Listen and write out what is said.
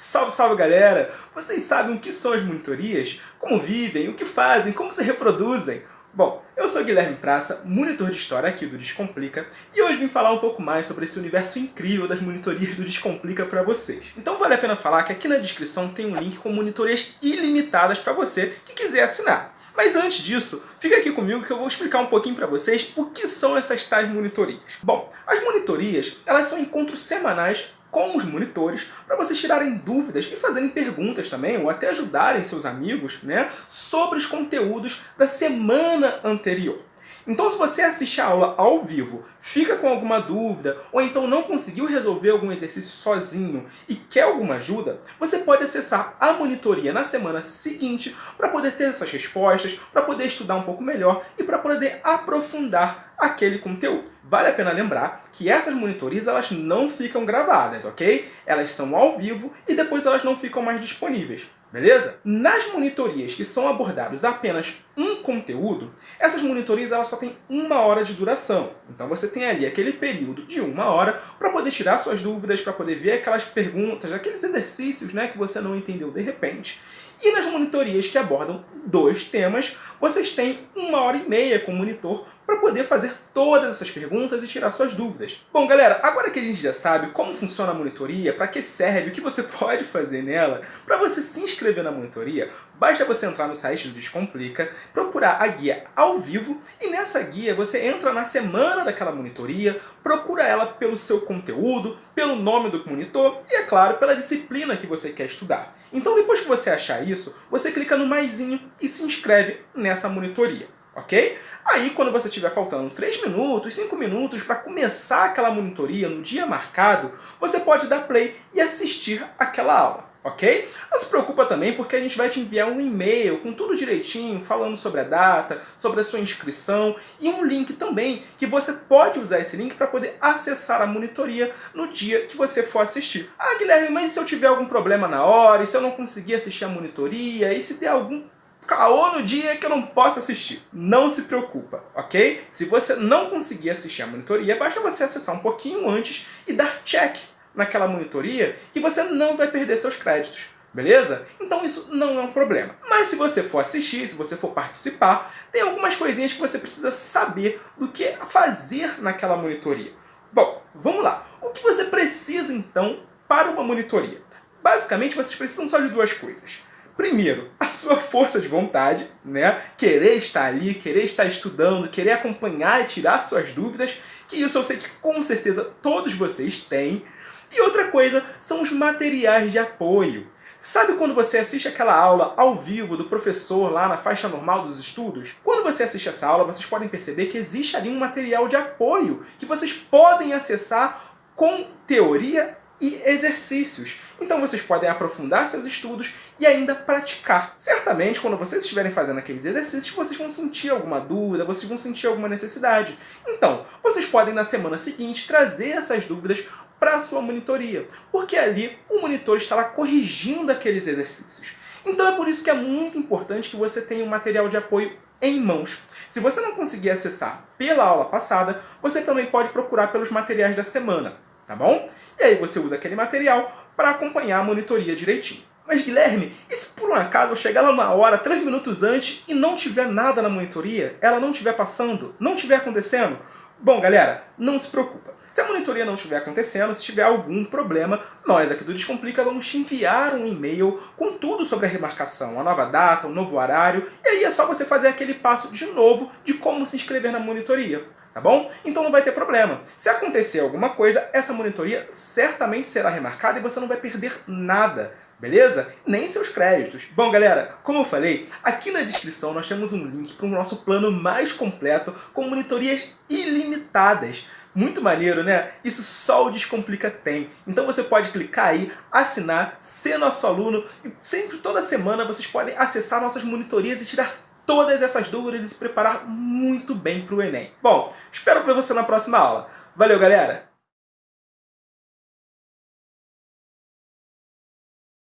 Salve, salve galera! Vocês sabem o que são as monitorias? Como vivem? O que fazem? Como se reproduzem? Bom, eu sou Guilherme Praça, monitor de história aqui do Descomplica, e hoje vim falar um pouco mais sobre esse universo incrível das monitorias do Descomplica para vocês. Então vale a pena falar que aqui na descrição tem um link com monitorias ilimitadas para você que quiser assinar. Mas antes disso, fica aqui comigo que eu vou explicar um pouquinho para vocês o que são essas tais monitorias. Bom, as monitorias elas são encontros semanais com os monitores para vocês tirarem dúvidas e fazerem perguntas também, ou até ajudarem seus amigos né, sobre os conteúdos da semana anterior. Então se você assiste a aula ao vivo, fica com alguma dúvida, ou então não conseguiu resolver algum exercício sozinho e quer alguma ajuda, você pode acessar a monitoria na semana seguinte para poder ter essas respostas, para poder estudar um pouco melhor e para poder aprofundar aquele conteúdo. Vale a pena lembrar que essas monitorias elas não ficam gravadas, ok? Elas são ao vivo e depois elas não ficam mais disponíveis. Beleza? Nas monitorias que são abordados apenas um conteúdo, essas monitorias elas só têm uma hora de duração. Então você tem ali aquele período de uma hora para poder tirar suas dúvidas, para poder ver aquelas perguntas, aqueles exercícios né, que você não entendeu de repente. E nas monitorias que abordam dois temas, vocês têm uma hora e meia com o monitor para poder fazer todas essas perguntas e tirar suas dúvidas. Bom, galera, agora que a gente já sabe como funciona a monitoria, para que serve, o que você pode fazer nela, para você se inscrever na monitoria, basta você entrar no site do Descomplica, procurar a guia ao vivo e nessa guia você entra na semana daquela monitoria, procura ela pelo seu conteúdo, pelo nome do monitor e, é claro, pela disciplina que você quer estudar. Então depois que você achar isso, você clica no maisinho e se inscreve nessa monitoria, ok? Aí, quando você estiver faltando 3 minutos, 5 minutos para começar aquela monitoria no dia marcado, você pode dar play e assistir aquela aula. Ok? Não se preocupa também porque a gente vai te enviar um e-mail com tudo direitinho, falando sobre a data, sobre a sua inscrição e um link também que você pode usar esse link para poder acessar a monitoria no dia que você for assistir. Ah, Guilherme, mas se eu tiver algum problema na hora, e se eu não conseguir assistir a monitoria, e se der algum caô no dia que eu não posso assistir. Não se preocupa, ok? Se você não conseguir assistir a monitoria, basta você acessar um pouquinho antes e dar check naquela monitoria que você não vai perder seus créditos. Beleza? Então isso não é um problema. Mas se você for assistir, se você for participar, tem algumas coisinhas que você precisa saber do que fazer naquela monitoria. Bom, vamos lá. O que você precisa então para uma monitoria? Basicamente, vocês precisam só de duas coisas. Primeiro, a sua força de vontade, né? Querer estar ali, querer estar estudando, querer acompanhar e tirar suas dúvidas, que isso eu sei que com certeza todos vocês têm. E outra coisa são os materiais de apoio. Sabe quando você assiste aquela aula ao vivo do professor lá na faixa normal dos estudos? Quando você assiste essa aula, vocês podem perceber que existe ali um material de apoio que vocês podem acessar com teoria e exercícios. Então vocês podem aprofundar seus estudos e ainda praticar. Certamente, quando vocês estiverem fazendo aqueles exercícios, vocês vão sentir alguma dúvida, vocês vão sentir alguma necessidade. Então, vocês podem na semana seguinte trazer essas dúvidas para a sua monitoria, porque ali o monitor estará corrigindo aqueles exercícios. Então é por isso que é muito importante que você tenha um material de apoio em mãos. Se você não conseguir acessar pela aula passada, você também pode procurar pelos materiais da semana, tá bom? E aí você usa aquele material para acompanhar a monitoria direitinho. Mas Guilherme, e se por um acaso eu chegar lá na hora, 3 minutos antes, e não tiver nada na monitoria, ela não estiver passando, não estiver acontecendo? Bom, galera, não se preocupa. Se a monitoria não estiver acontecendo, se tiver algum problema, nós aqui do Descomplica vamos te enviar um e-mail com tudo sobre a remarcação, a nova data, o novo horário, e aí é só você fazer aquele passo de novo de como se inscrever na monitoria tá bom? Então não vai ter problema. Se acontecer alguma coisa, essa monitoria certamente será remarcada e você não vai perder nada, beleza? Nem seus créditos. Bom, galera, como eu falei, aqui na descrição nós temos um link para o nosso plano mais completo com monitorias ilimitadas. Muito maneiro, né? Isso só o Descomplica tem. Então você pode clicar aí, assinar, ser nosso aluno e sempre, toda semana, vocês podem acessar nossas monitorias e tirar todas essas dúvidas e se preparar muito bem para o Enem. Bom, espero ver você na próxima aula. Valeu, galera!